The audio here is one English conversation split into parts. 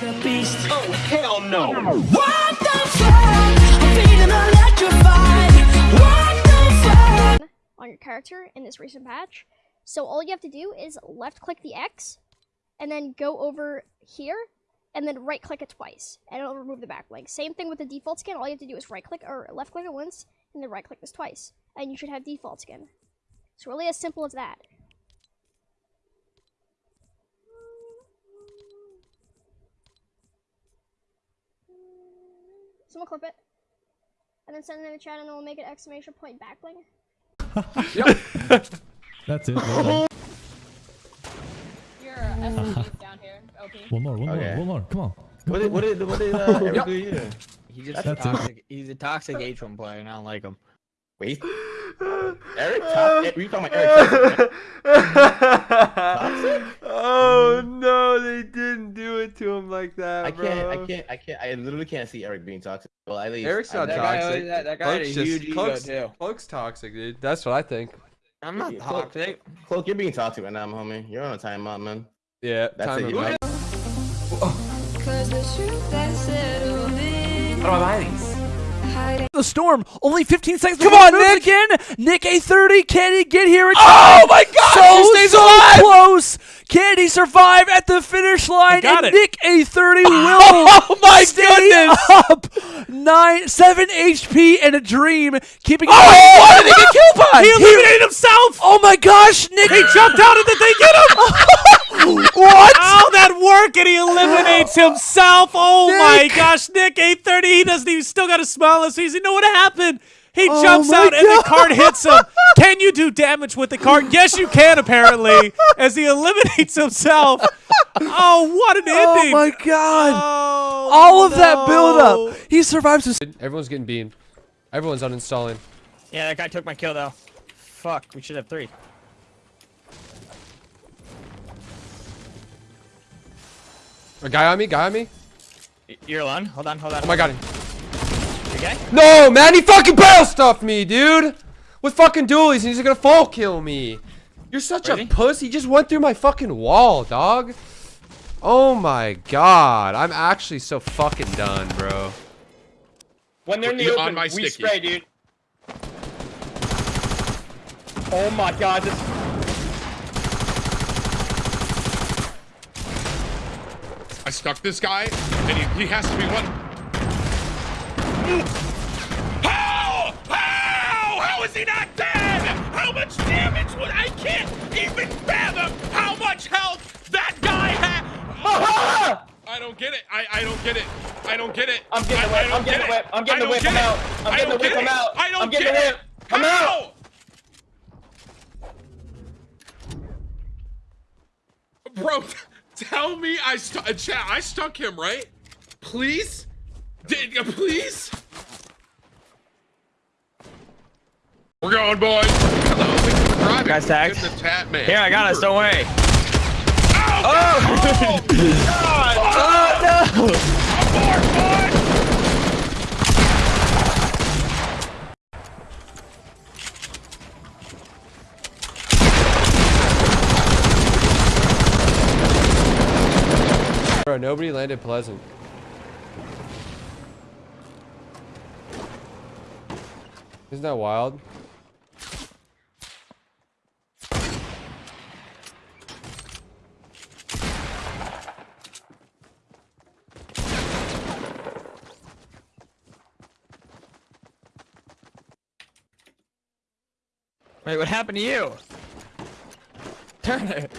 The beast. Oh, hell no. What the fuck? I'm feeling electrified. What the fuck? on your character in this recent patch. So all you have to do is left click the X and then go over here and then right click it twice and it'll remove the backlink. Same thing with the default skin. All you have to do is right click or left click it once and then right click this twice and you should have default skin. It's really as simple as that. Someone clip it. And then send it in the chat and then we'll make an exclamation point backlink. That's it. well done. You're SMG down here, OP. One more, one more, one more. Come on. What did what did what did uh, Eric do here? He's just That's it. toxic. He's a toxic H1 player, and I don't like him. Wait, Eric? Top, Were you talking about Eric? Toxic? oh no, they didn't do it to him like that, I bro. can't, I can't, I can't, I literally can't see Eric being toxic. Well, at least Eric's not That that- guy- toxic. that- that guy had a Cloak's just- huge ego, Cloak's, too. Cloak's toxic, dude. That's what I think. I'm not Yeah, Cloak. toxic. Cloak, you're being toxic right now, homie. You're on a timeout, man. Yeah, That's time it. him You out. know? Cause the truth that settled in. How do I buy these? Hiding. the storm. Only 15 seconds. Come on, it Nick! Again, NickEh30. Can he get here? Oh my God! So he stays so alive! close. Can he survive at the finish line? got and it. NickEh30 will Oh my stay goodness! up. Nine, seven HP and a dream, keeping. Oh, what did he get killed by? He eliminated himself. Oh my gosh, Nick! He jumped out of the they get him? what? How that work? And he eliminates himself. Oh my gosh, Nick, 830. He doesn't even still got a smile on his face. He know what happened. He Oh jumps my out and the God. card hits him. Can you do damage with the card? Yes, you can, apparently, as he eliminates himself. Oh, what an Oh ending. Oh, my god! Oh, All of that no. build up. He survives. His- Everyone's getting beamed. Everyone's uninstalling. Yeah, that guy took my kill though. Fuck, we should have three. A guy on me, guy on me. Y- You're alone. Hold on, hold on. Oh my god. You okay? No, man, he fucking barrel stuffed me, dude. With fucking dualies, and he's gonna full kill me. You're such Ready? a puss. He just went through my fucking wall, dog. Oh my god. I'm actually so fucking done, bro. When they're in the You're open, on my we sticky. spray, dude. Oh my god, this. Stuck this guy, and he, he has to be one. How? How? How is he not dead? How much damage would I can't even fathom how much health that guy had. I don't get it. I, I don't get it. I don't get it. I'm getting the I- I whip. I'm getting get the whip. I'm getting the whip. get I'm out. I'm getting the whip. get I'm out. I don't I'm getting get the it. whip. I'm out. How? Bro, tell me I stuck. Uh, chat, I stuck him, right? Please? Did uh, please? We're going, boys. Hello, thank you for driving. Guys tagged. Get in the chat, man. Here, I got us. Don't worry. Oh! Oh no! Abort, boys! Bro, nobody landed pleasant. Isn't that wild? Wait, what happened to you? Turn it.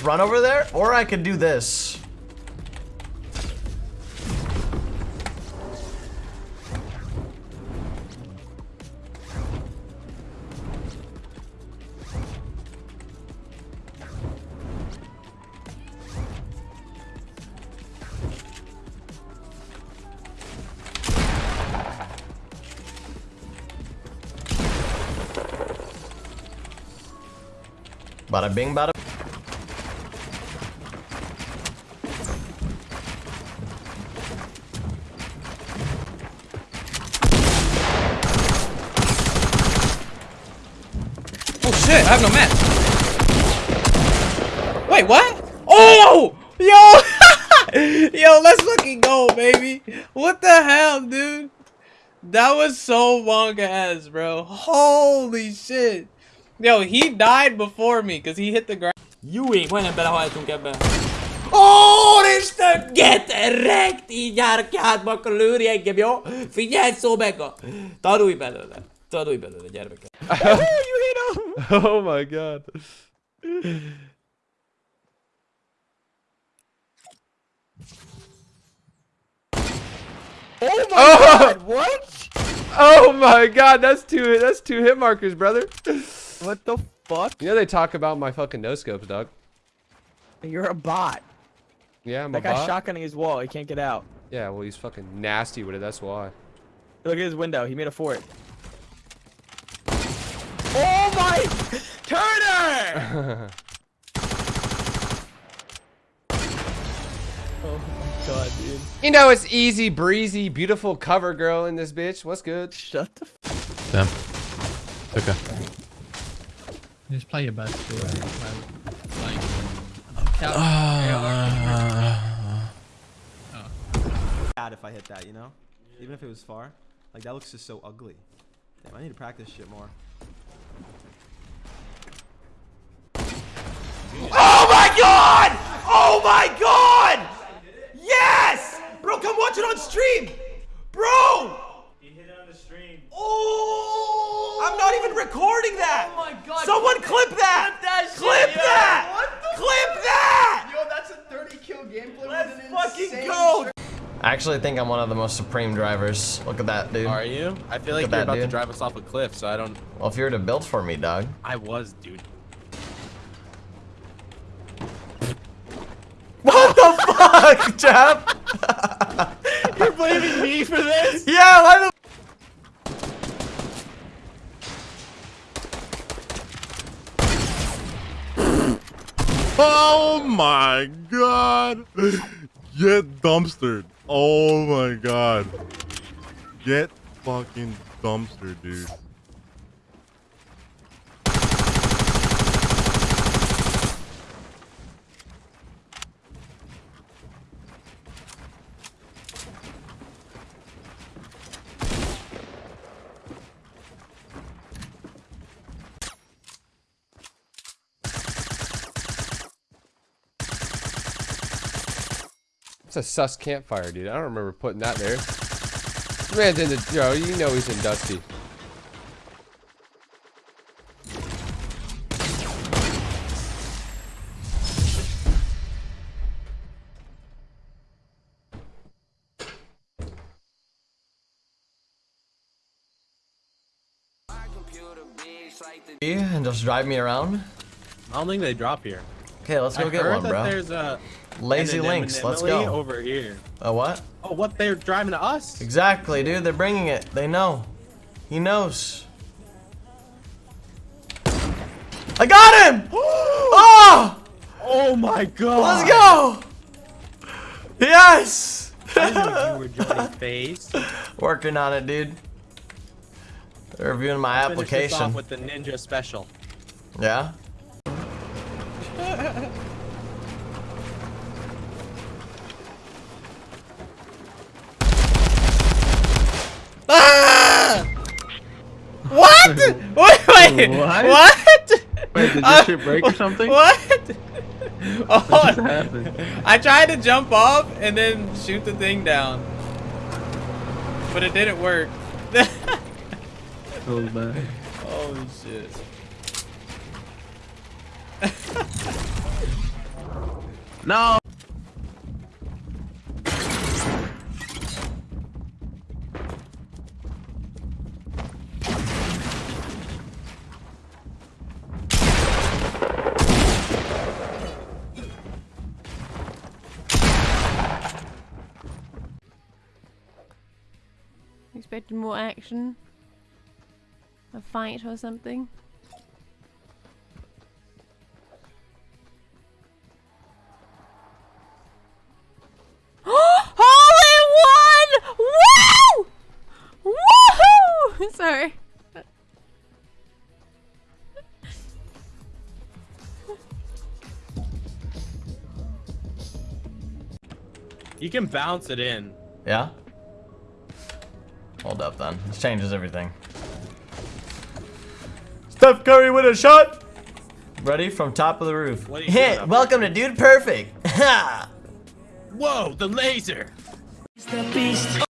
Just run over there, or I could do this. Bada bing, bada. Oh shit! I have no match. Wait, what? Oh Yo! Yo, let's fucking go, baby. What the hell, dude? That was so wonka ass, bro. Holy shit. Yo, he died before me because he hit the ground. Jó ég, majdnem belehaltunk ebbe. Úristen, get erekt! Így jár hátba, akkor lőri engem, jó? Figyelj, Szobeka! Tanulj belőle. Tanulj belőle, gyermeke. Oh my god. Oh my Oh! god, what? Oh my god, that's two that's two hit markers, brother. What the fuck? You know they talk about my fucking no scopes, dog. You're a bot. Yeah, I'm That a guy's bot. shotgunning his wall. He can't get out. Yeah, well he's fucking nasty with it, that's why. Look at his window. He made a fort. Turner! oh my god, dude. You know it's easy breezy, beautiful cover girl in this bitch. What's good? Shut the Damn. Okay. Just play your best. Do it. Like, count. Ah. bad if I hit that, you know? Even if it was far. Like, that looks just so ugly. Damn, I need to practice shit more. Oh my god! Oh my god! Yes! Bro, come watch it on stream! Bro! He hit it on the stream. Oh! I'm not even recording that! Oh my god. Someone clip that! Clip that! Clip that! Yo, that's a 30 kill gameplay Let's fucking go! I actually think I'm one of the most supreme drivers. Look at that, dude. Are you? I feel like Look at you're that, about to drive us off a cliff, so I don't. Well, if you were to build for me, dog. I was, dude. What the fuck, Jeff? You're blaming me for this? Yeah, why the Oh my god! Get dumpstered. Oh my god. Get fucking dumpstered, dude. It's a sus campfire, dude. I don't remember putting that there. This man's in the yo, you know he's in Dusty. and just drive me around? I don't think they drop here. Okay, let's go I get heard one, that bro. There's a Lazy links, let's go. over here. A what? Oh, what? They're driving to us? Exactly, dude. They're bringing it. They know. He knows. I got him! Oh! Oh my god! Let's go! Yes! I knew you were phase. Working on it, dude. They're reviewing my Finish this off application. with the ninja special. Yeah? Ah! What? wait, wait. What? What? Wait, did Uh, your shit break or something? What? Oh, just happened? I tried to jump off and then shoot the thing down. But it didn't work. So bad. Holy shit. No! Expected more action. A fight or something. You can bounce it in. Yeah? Hold up then. This changes everything. Steph Curry with a shot! Ready from top of the roof. What are you doing Hit! up Welcome to Dude Perfect! Ha! Whoa, the laser. The beast.